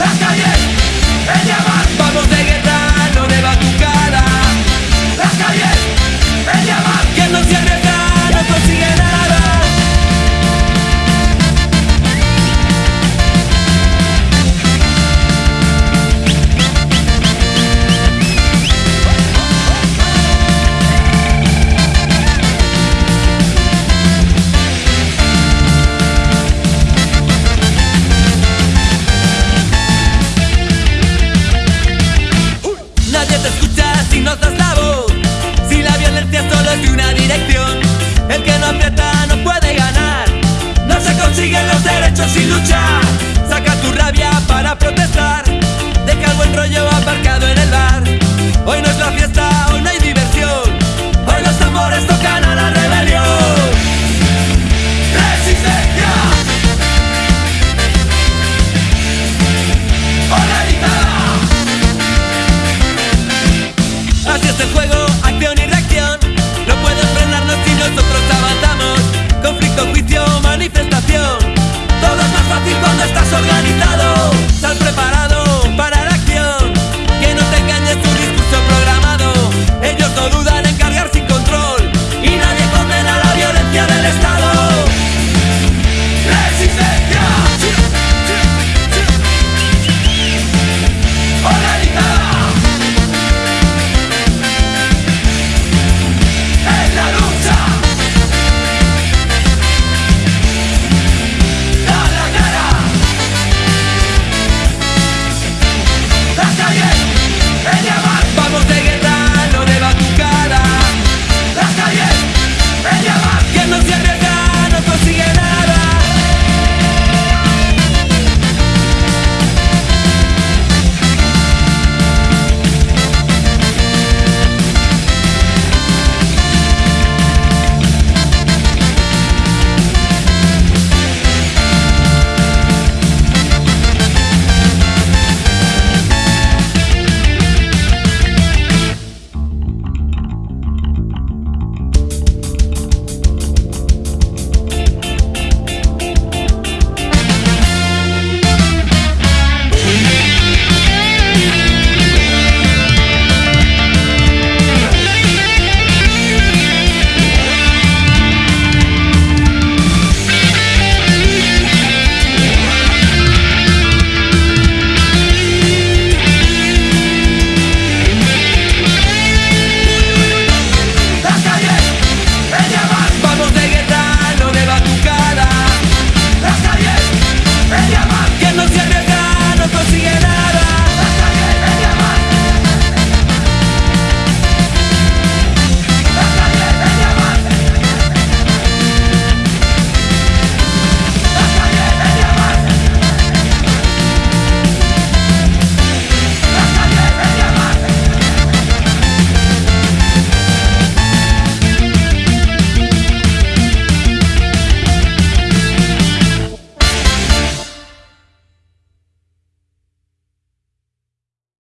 las calles. sin luchar, saca tu rabia para protestar.